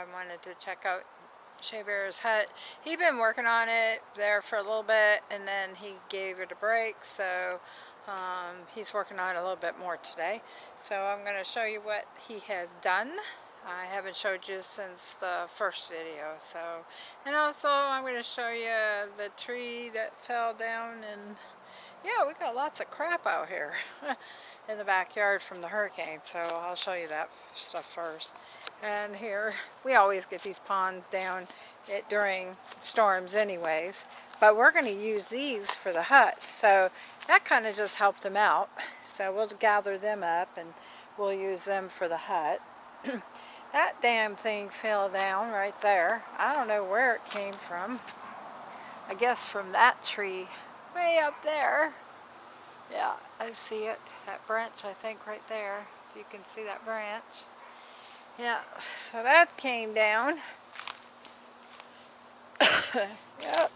I wanted to check out Shea Bear's hut. He'd been working on it there for a little bit and then he gave it a break so um, he's working on it a little bit more today. So I'm going to show you what he has done. I haven't showed you since the first video so and also I'm going to show you the tree that fell down and yeah we got lots of crap out here in the backyard from the hurricane so I'll show you that stuff first and here we always get these ponds down it, during storms anyways but we're going to use these for the hut so that kind of just helped them out so we'll gather them up and we'll use them for the hut that damn thing fell down right there I don't know where it came from I guess from that tree way up there yeah, I see it. That branch, I think, right there. If you can see that branch. Yeah, so that came down. yep.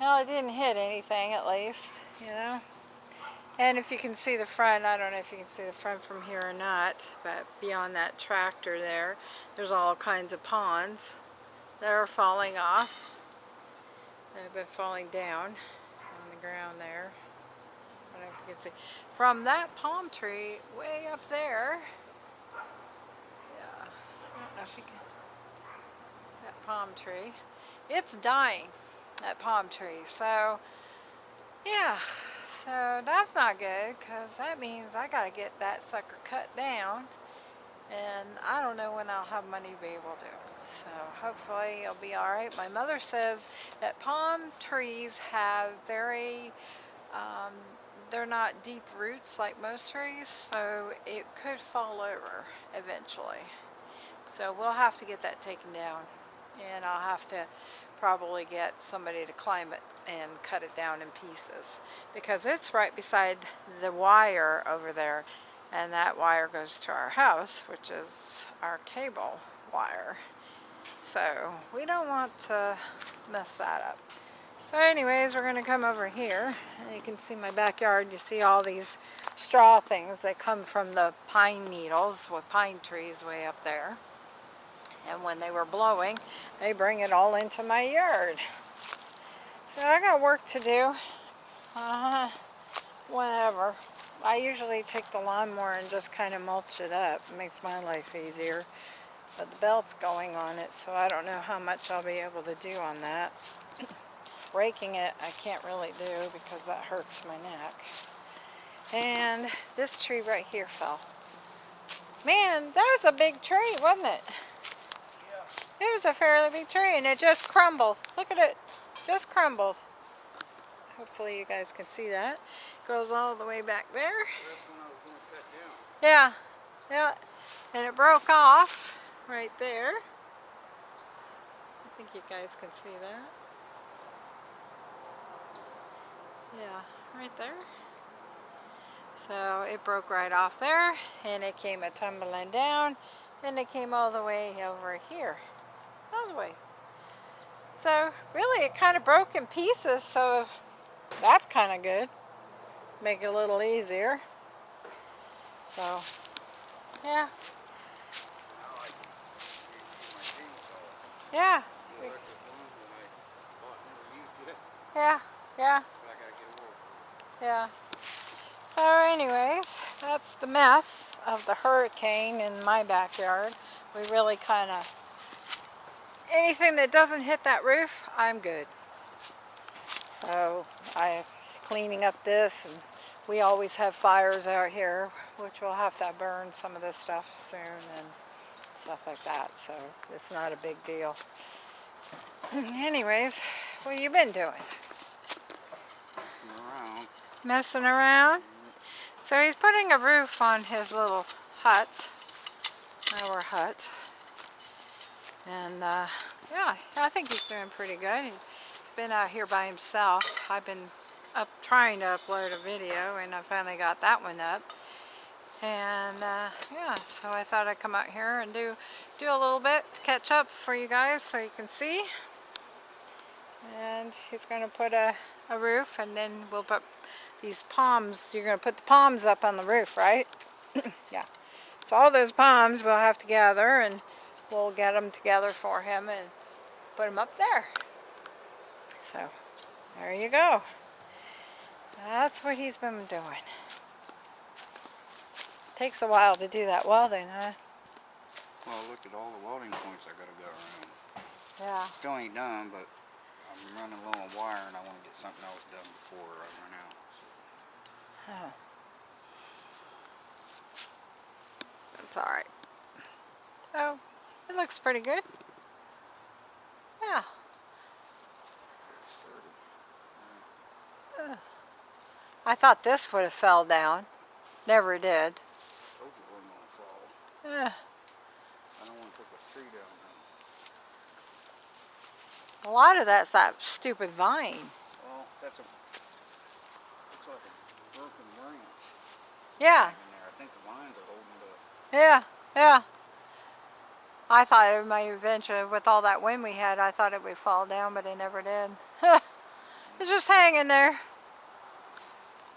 Well, it didn't hit anything, at least, you know. And if you can see the front, I don't know if you can see the front from here or not, but beyond that tractor there, there's all kinds of ponds that are falling off. They've been falling down on the ground there I don't know if you can see. From that palm tree way up there, That palm tree, it's dying, that palm tree. So, yeah, so that's not good because that means I got to get that sucker cut down and I don't know when I'll have money to be able to. So hopefully it'll be all right. My mother says that palm trees have very um, they're not deep roots like most trees, so it could fall over eventually. So we'll have to get that taken down and I'll have to probably get somebody to climb it and cut it down in pieces because it's right beside the wire over there and that wire goes to our house which is our cable wire so we don't want to mess that up so anyways, we're going to come over here. And you can see my backyard. You see all these straw things that come from the pine needles with pine trees way up there. And when they were blowing, they bring it all into my yard. So I got work to do. Uh, whatever. I usually take the lawnmower and just kind of mulch it up. It makes my life easier. But the belt's going on it, so I don't know how much I'll be able to do on that. Raking it, I can't really do because that hurts my neck. And this tree right here fell. Man, that was a big tree, wasn't it? It was a fairly big tree and it just crumbled. Look at it. Just crumbled. Hopefully you guys can see that. It goes all the way back there. Yeah. Yeah. And it broke off right there. I think you guys can see that. Yeah, right there. So it broke right off there and it came a tumbling down and it came all the way over here. All the way. So really it kind of broke in pieces so that's kind of good. Make it a little easier. So yeah. Yeah. Yeah, yeah. Yeah. So anyways, that's the mess of the hurricane in my backyard. We really kind of, anything that doesn't hit that roof, I'm good. So I'm cleaning up this and we always have fires out here, which we'll have to burn some of this stuff soon and stuff like that. So it's not a big deal. Anyways, what have you been doing? Messing around. Messing around. So he's putting a roof on his little hut, our hut. And uh, yeah, I think he's doing pretty good. He's been out here by himself. I've been up trying to upload a video and I finally got that one up. And uh, yeah, so I thought I'd come out here and do, do a little bit to catch up for you guys so you can see. And he's going to put a, a roof and then we'll put these palms, you're going to put the palms up on the roof, right? yeah. So all those palms we'll have to gather and we'll get them together for him and put them up there. So there you go. That's what he's been doing. Takes a while to do that welding, huh? Well, look at all the welding points I gotta go around. Yeah. Still ain't done, but I'm running low on wire and I wanna get something else done before I run out. So. Oh. That's alright. Oh, it looks pretty good. Yeah. I thought this would have fell down. Never did. Told you it wasn't gonna fall. I don't wanna take a tree down now. a lot of that's that stupid vine. Well, that's a, looks like a broken branch Yeah, in there. I thought it might eventually, with all that wind we had, I thought it would fall down, but it never did. it's just hanging there.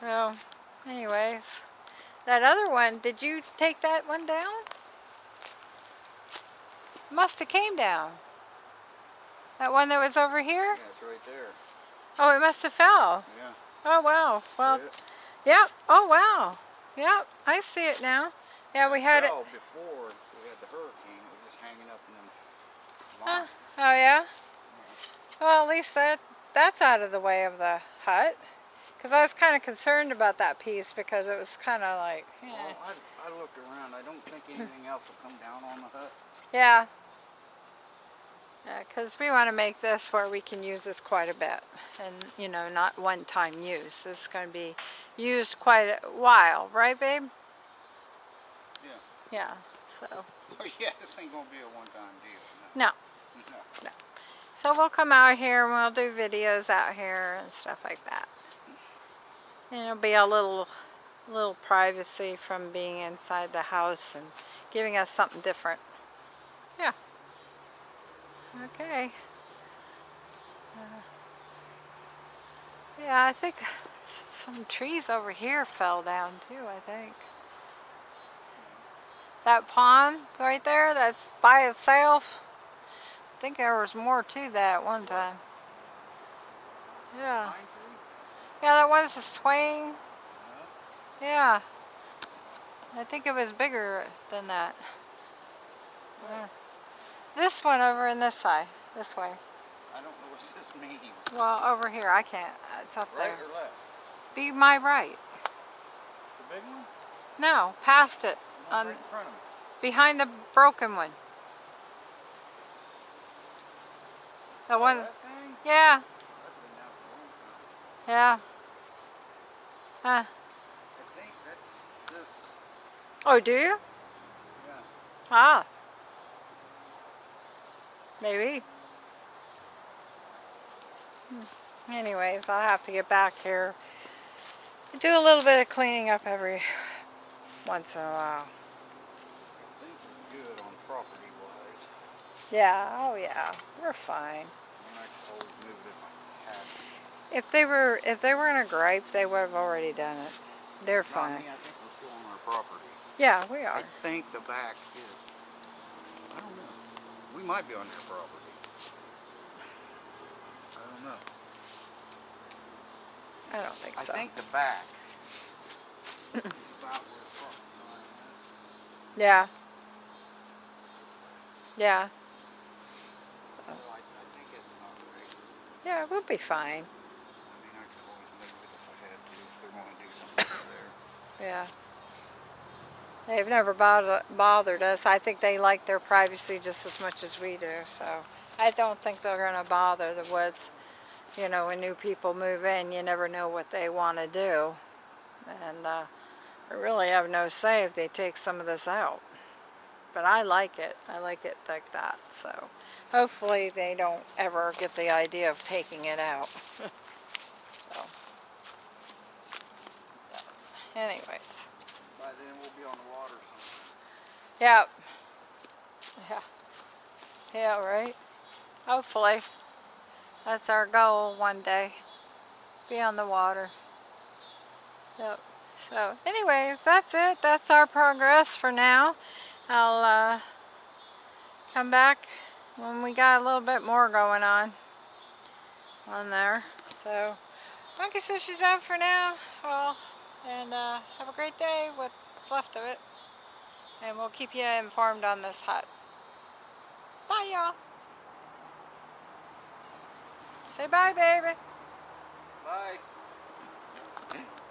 So, anyways. That other one, did you take that one down? Must have came down. That one that was over here? Yeah, it's right there. Oh, it must have fell. Yeah. Oh, wow. Well, yep. Oh, wow. Yep, I see it now. Yeah, we had it. fell before we had the hurricane. It was just hanging up in them Huh. Oh, yeah? Well, at least that that's out of the way of the hut. Because I was kind of concerned about that piece because it was kind of like, eh. Well, I, I looked around. I don't think anything else will come down on the hut. yeah. Because we want to make this where we can use this quite a bit. And, you know, not one-time use. This is going to be used quite a while. Right, babe? Yeah. Yeah. So, Oh yeah, this ain't gonna be a one-time deal. No. No. So we'll come out here and we'll do videos out here and stuff like that. And it'll be a little, little privacy from being inside the house and giving us something different. Yeah. Okay. Uh, yeah, I think some trees over here fell down too, I think. That pond right there, that's by itself. I think there was more to that one time. Yeah. Yeah, that was a swing. Yeah. I think it was bigger than that. Yeah. This one over in this side. This way. I don't know what this means. Well, over here. I can't. It's up Right there. or left? Be my right. The big one? No, past it. On, right in front of me. behind the broken one. The one. That? Yeah. That's been down for a long time. Yeah. Huh. I think that's this. Oh, do you? Yeah. Ah. Maybe. Anyways, I'll have to get back here. Do a little bit of cleaning up every once in a while. Things are good on property wise. Yeah, oh yeah, we're fine. And I could always move it if I had to. If they were if they were in a gripe, they would have already done it. They're fine. me, I think we're still on our property. Yeah, we I are. think the back is. I don't know. We might be on their property. I don't know. I don't think I so. I think the back is about where the property line is. Yeah. Yeah. So I, I think it's not right. Yeah, we'll be fine. I mean, I could always move it if I had to, if they want to do something over there. Yeah. They've never bother, bothered us. I think they like their privacy just as much as we do. So I don't think they're going to bother the woods. You know, when new people move in, you never know what they want to do. And uh, I really have no say if they take some of this out. But I like it. I like it like that. So hopefully they don't ever get the idea of taking it out. Anyways. By then we'll be on the water. Yep. Yeah. Yeah, right. Hopefully. That's our goal one day. Be on the water. Yep. So anyways, that's it. That's our progress for now. I'll uh, come back when we got a little bit more going on on there. So Monkey says she's out for now. Well, and uh, have a great day, what's left of it. And we'll keep you informed on this hut. Bye, y'all. Say bye, baby. Bye.